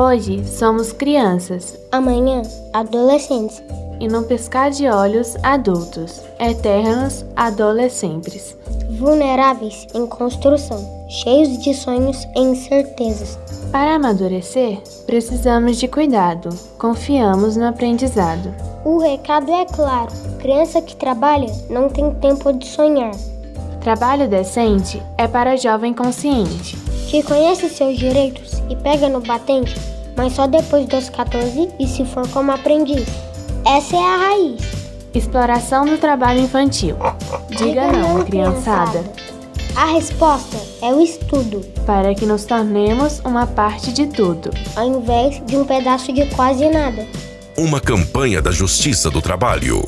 Hoje somos crianças Amanhã, adolescentes. e num piscar de olhos, adultos, eternos adolescentes. Vulneráveis em construção, cheios de sonhos e incertezas. Para amadurecer, precisamos de cuidado, confiamos no aprendizado. O recado é claro: criança que trabalha não tem tempo de sonhar, Trabalho decente é para jovem consciente. que conhece seus direitos e pega no batente, mas só depois dos 14 e se for como aprendiz. Essa é a raiz. Exploração do trabalho infantil. Diga não, criançada, A resposta é o estudo, para que nos tornemos uma parte de tudo. ao invés de um pedaço de quase nada. Uma campanha da Justiça do Trabalho.